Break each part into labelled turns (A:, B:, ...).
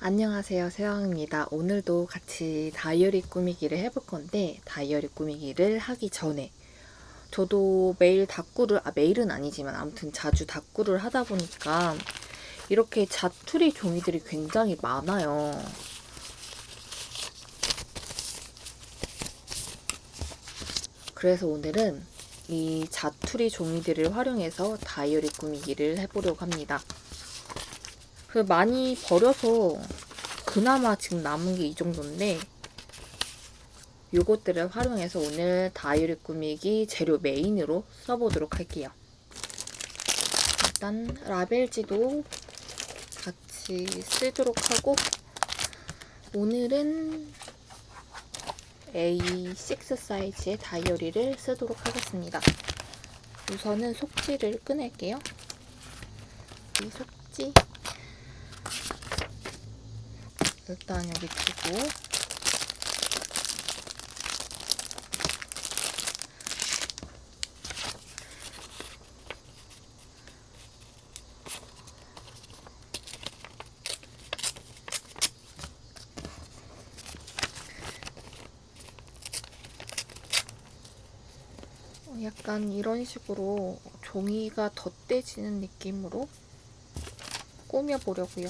A: 안녕하세요 세영입니다. 오늘도 같이 다이어리 꾸미기를 해볼 건데 다이어리 꾸미기를 하기 전에 저도 매일 다꾸를 아 매일은 아니지만 아무튼 자주 다꾸를 하다 보니까 이렇게 자투리 종이들이 굉장히 많아요. 그래서 오늘은 이 자투리 종이들을 활용해서 다이어리 꾸미기를 해보려고 합니다 그 많이 버려서 그나마 지금 남은 게 이 정도인데 요것들을 활용해서 오늘 다이어리 꾸미기 재료 메인으로 써보도록 할게요. 일단 라벨지도 같이 쓰도록 하고 오늘은 A6 사이즈의 다이어리를 쓰도록 하겠습니다. 우선은 속지를 꺼낼게요. 이 속지 일단 여기 두고 어, 약간 이런 식으로 종이가 덧대지는 느낌으로 꾸며보려고요.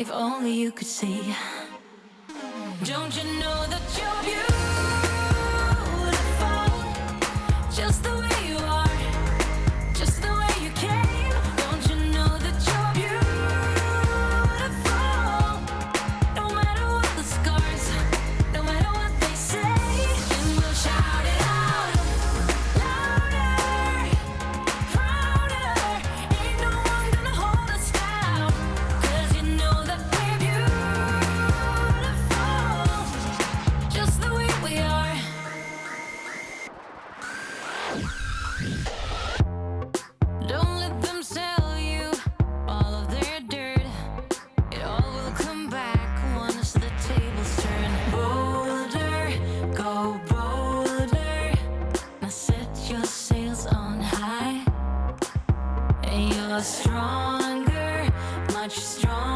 B: If only you could see. Don't you know that you're beautiful? Just stronger, much stronger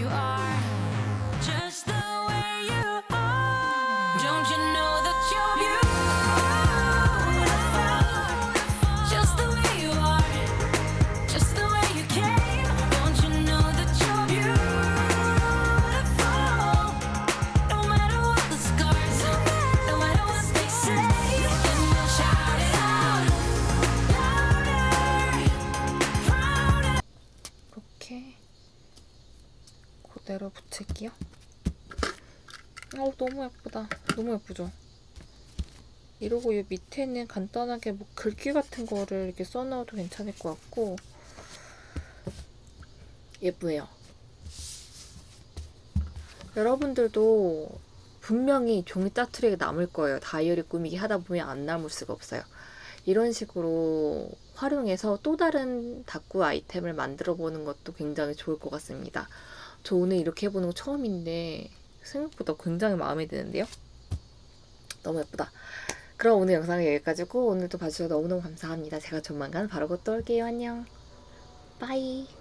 B: you are, just the way you are. Don't you know
A: 그대로 붙일게요. 어우 너무 예쁘다. 너무 예쁘죠? 이러고 이 밑에는 간단하게 뭐 글귀 같은 거를 이렇게 써놔도 괜찮을 것 같고 예쁘네요. 여러분들도 분명히 종이 짜투리가 남을 거예요. 다이어리 꾸미기 하다 보면 안 남을 수가 없어요. 이런 식으로 활용해서 또 다른 다꾸 아이템을 만들어 보는 것도 굉장히 좋을 것 같습니다. 저 오늘 이렇게 해보는 거 처음인데 생각보다 굉장히 마음에 드는데요? 너무 예쁘다. 그럼 오늘 영상은 여기까지고 오늘도 봐주셔서 너무너무 감사합니다. 제가 조만간 바로 곧또 올게요. 안녕. 빠이.